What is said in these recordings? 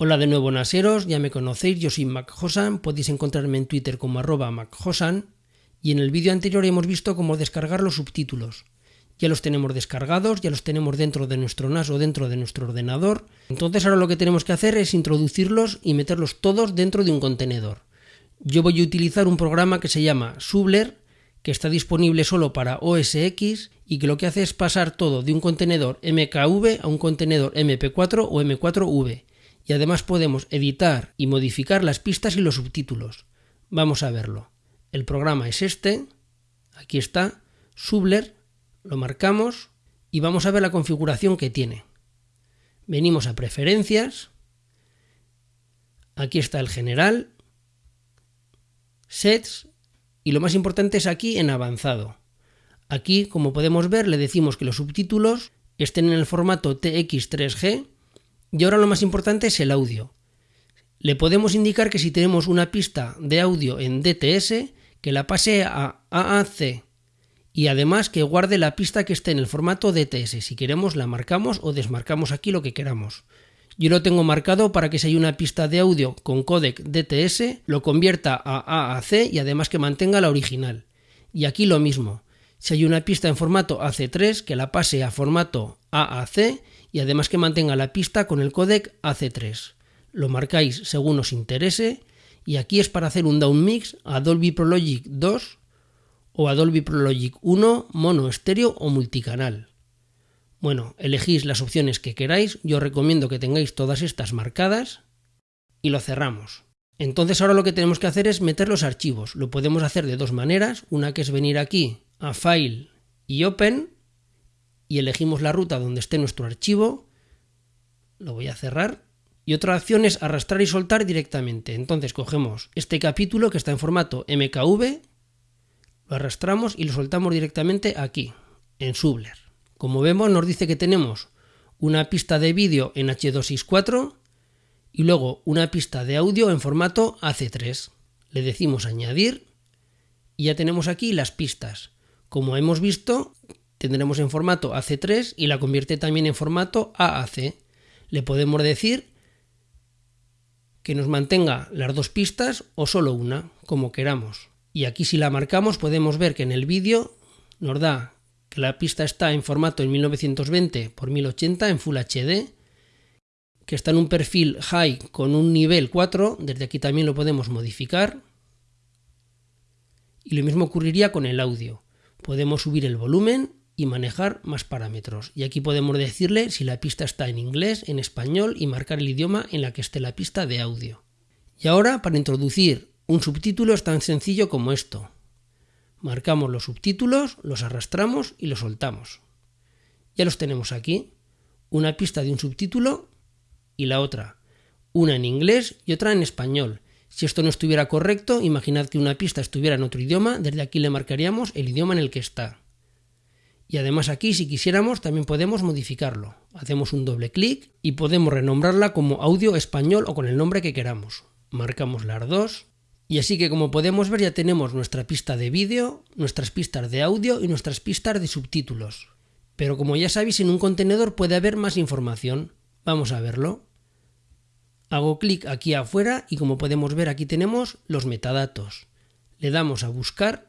Hola de nuevo naseros, ya me conocéis, yo soy Mac podéis encontrarme en Twitter como arroba MacHosan y en el vídeo anterior hemos visto cómo descargar los subtítulos. Ya los tenemos descargados, ya los tenemos dentro de nuestro NAS o dentro de nuestro ordenador. Entonces ahora lo que tenemos que hacer es introducirlos y meterlos todos dentro de un contenedor. Yo voy a utilizar un programa que se llama Subler, que está disponible solo para OS X y que lo que hace es pasar todo de un contenedor MKV a un contenedor MP4 o M4V y además podemos editar y modificar las pistas y los subtítulos. Vamos a verlo. El programa es este, aquí está, Subler, lo marcamos y vamos a ver la configuración que tiene. Venimos a preferencias, aquí está el general, sets y lo más importante es aquí en avanzado. Aquí, como podemos ver, le decimos que los subtítulos estén en el formato TX3G y ahora lo más importante es el audio. Le podemos indicar que si tenemos una pista de audio en DTS, que la pase a AAC y además que guarde la pista que esté en el formato DTS. Si queremos la marcamos o desmarcamos aquí lo que queramos. Yo lo tengo marcado para que si hay una pista de audio con codec DTS, lo convierta a AAC y además que mantenga la original. Y aquí lo mismo. Si hay una pista en formato AC3, que la pase a formato AAC y además que mantenga la pista con el codec AC3. Lo marcáis según os interese y aquí es para hacer un downmix a Dolby Pro Logic 2 o a Dolby Pro Logic 1 mono estéreo o multicanal. Bueno, elegís las opciones que queráis, yo recomiendo que tengáis todas estas marcadas y lo cerramos. Entonces ahora lo que tenemos que hacer es meter los archivos. Lo podemos hacer de dos maneras, una que es venir aquí a File y Open y elegimos la ruta donde esté nuestro archivo, lo voy a cerrar, y otra opción es arrastrar y soltar directamente. Entonces cogemos este capítulo que está en formato MKV, lo arrastramos y lo soltamos directamente aquí, en Subler. Como vemos nos dice que tenemos una pista de vídeo en H264 y luego una pista de audio en formato AC3. Le decimos añadir y ya tenemos aquí las pistas. Como hemos visto, tendremos en formato AC3 y la convierte también en formato AAC. Le podemos decir que nos mantenga las dos pistas o solo una, como queramos. Y aquí si la marcamos podemos ver que en el vídeo nos da que la pista está en formato en 1920 x 1080 en Full HD, que está en un perfil high con un nivel 4, desde aquí también lo podemos modificar. Y lo mismo ocurriría con el audio. Podemos subir el volumen y manejar más parámetros. Y aquí podemos decirle si la pista está en inglés, en español y marcar el idioma en la que esté la pista de audio. Y ahora para introducir un subtítulo es tan sencillo como esto. Marcamos los subtítulos, los arrastramos y los soltamos. Ya los tenemos aquí. Una pista de un subtítulo y la otra. Una en inglés y otra en español. Si esto no estuviera correcto, imaginad que una pista estuviera en otro idioma, desde aquí le marcaríamos el idioma en el que está. Y además aquí, si quisiéramos, también podemos modificarlo. Hacemos un doble clic y podemos renombrarla como audio español o con el nombre que queramos. Marcamos las dos. Y así que como podemos ver ya tenemos nuestra pista de vídeo, nuestras pistas de audio y nuestras pistas de subtítulos. Pero como ya sabéis, en un contenedor puede haber más información. Vamos a verlo. Hago clic aquí afuera y como podemos ver aquí tenemos los metadatos. Le damos a buscar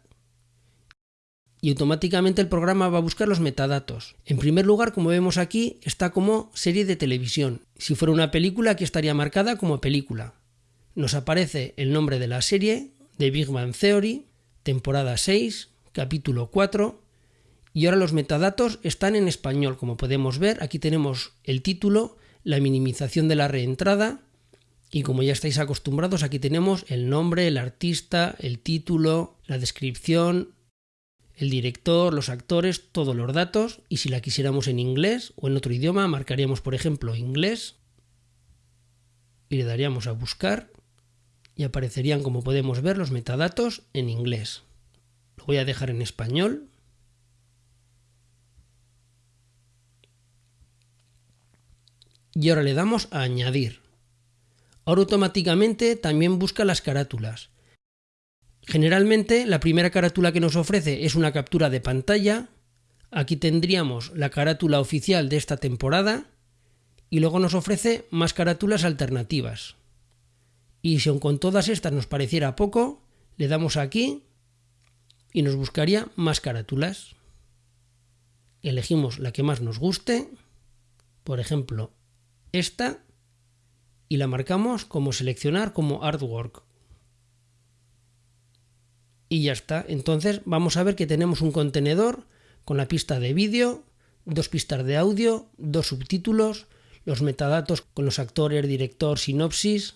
y automáticamente el programa va a buscar los metadatos. En primer lugar, como vemos aquí, está como serie de televisión. Si fuera una película, aquí estaría marcada como película. Nos aparece el nombre de la serie, de Big Bang Theory, temporada 6, capítulo 4, y ahora los metadatos están en español, como podemos ver, aquí tenemos el título, la minimización de la reentrada, y como ya estáis acostumbrados, aquí tenemos el nombre, el artista, el título, la descripción, el director, los actores, todos los datos y si la quisiéramos en inglés o en otro idioma marcaríamos por ejemplo inglés y le daríamos a buscar y aparecerían como podemos ver los metadatos en inglés. Lo voy a dejar en español. Y ahora le damos a añadir. Ahora automáticamente también busca las carátulas. Generalmente la primera carátula que nos ofrece es una captura de pantalla. Aquí tendríamos la carátula oficial de esta temporada y luego nos ofrece más carátulas alternativas. Y si aun con todas estas nos pareciera poco, le damos aquí y nos buscaría más carátulas. Elegimos la que más nos guste, por ejemplo, esta, y la marcamos como seleccionar como artwork. Y ya está. Entonces vamos a ver que tenemos un contenedor con la pista de vídeo, dos pistas de audio, dos subtítulos, los metadatos con los actores, director, sinopsis,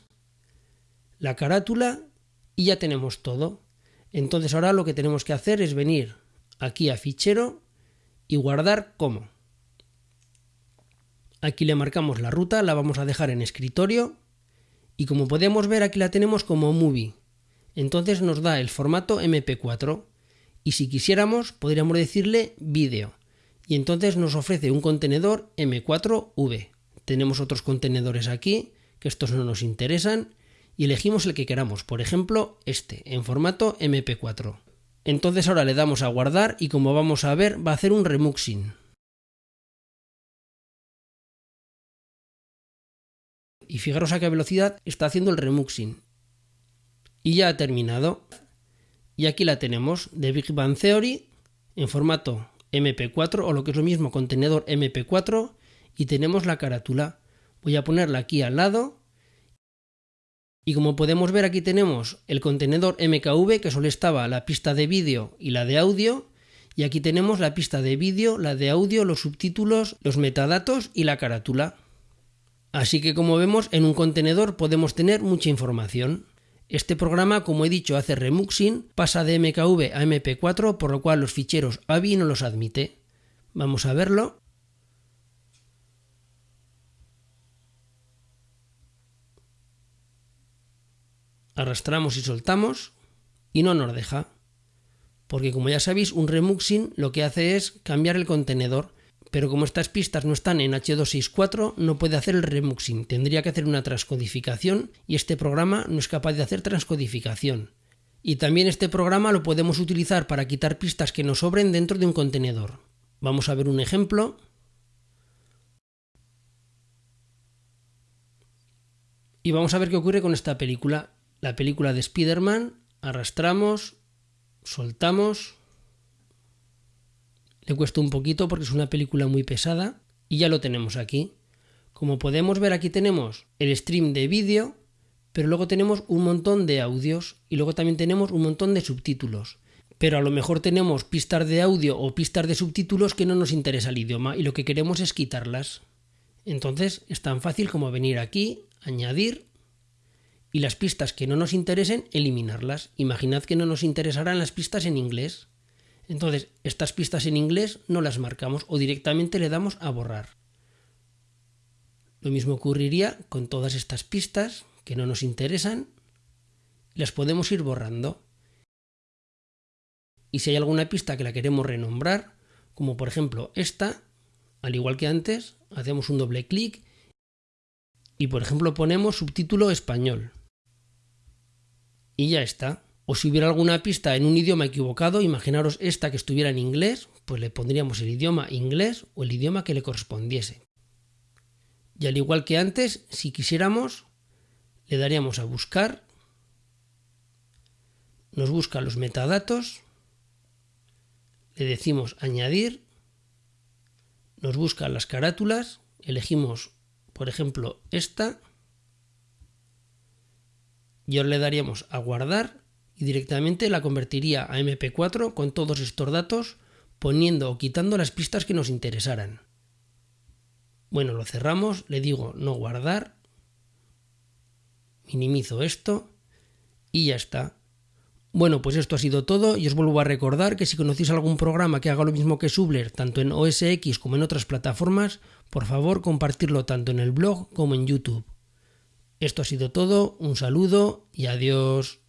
la carátula y ya tenemos todo. Entonces ahora lo que tenemos que hacer es venir aquí a fichero y guardar como. Aquí le marcamos la ruta, la vamos a dejar en escritorio y como podemos ver aquí la tenemos como movie. Entonces nos da el formato MP4 y si quisiéramos podríamos decirle vídeo y entonces nos ofrece un contenedor M4V. Tenemos otros contenedores aquí que estos no nos interesan y elegimos el que queramos, por ejemplo este, en formato MP4. Entonces ahora le damos a guardar y como vamos a ver va a hacer un remuxing. Y fijaros a qué velocidad está haciendo el remuxing. Y ya ha terminado. Y aquí la tenemos de Big Bang Theory en formato MP4 o lo que es lo mismo contenedor MP4 y tenemos la carátula. Voy a ponerla aquí al lado y como podemos ver aquí tenemos el contenedor MKV que solo estaba la pista de vídeo y la de audio y aquí tenemos la pista de vídeo, la de audio, los subtítulos, los metadatos y la carátula. Así que como vemos en un contenedor podemos tener mucha información. Este programa, como he dicho, hace remuxing, pasa de MKV a MP4, por lo cual los ficheros AVI no los admite. Vamos a verlo. arrastramos y soltamos y no nos deja. Porque como ya sabéis, un remuxing lo que hace es cambiar el contenedor, pero como estas pistas no están en H264, no puede hacer el remuxing, tendría que hacer una transcodificación y este programa no es capaz de hacer transcodificación. Y también este programa lo podemos utilizar para quitar pistas que nos sobren dentro de un contenedor. Vamos a ver un ejemplo. Y vamos a ver qué ocurre con esta película la película de Spider-Man, arrastramos, soltamos. Le cuesta un poquito porque es una película muy pesada y ya lo tenemos aquí. Como podemos ver aquí tenemos el stream de vídeo, pero luego tenemos un montón de audios y luego también tenemos un montón de subtítulos. Pero a lo mejor tenemos pistas de audio o pistas de subtítulos que no nos interesa el idioma y lo que queremos es quitarlas. Entonces es tan fácil como venir aquí, añadir y las pistas que no nos interesen, eliminarlas. Imaginad que no nos interesarán las pistas en inglés. Entonces, estas pistas en inglés no las marcamos o directamente le damos a borrar. Lo mismo ocurriría con todas estas pistas que no nos interesan, las podemos ir borrando. Y si hay alguna pista que la queremos renombrar, como por ejemplo esta, al igual que antes, hacemos un doble clic y por ejemplo ponemos subtítulo español y ya está. O si hubiera alguna pista en un idioma equivocado, imaginaros esta que estuviera en inglés, pues le pondríamos el idioma inglés o el idioma que le correspondiese. Y al igual que antes, si quisiéramos, le daríamos a buscar, nos busca los metadatos, le decimos añadir, nos busca las carátulas, elegimos, por ejemplo, esta, y ahora le daríamos a guardar y directamente la convertiría a MP4 con todos estos datos poniendo o quitando las pistas que nos interesaran. Bueno, lo cerramos, le digo no guardar, minimizo esto y ya está. Bueno, pues esto ha sido todo y os vuelvo a recordar que si conocéis algún programa que haga lo mismo que Subler, tanto en OS X como en otras plataformas, por favor compartirlo tanto en el blog como en YouTube. Esto ha sido todo, un saludo y adiós.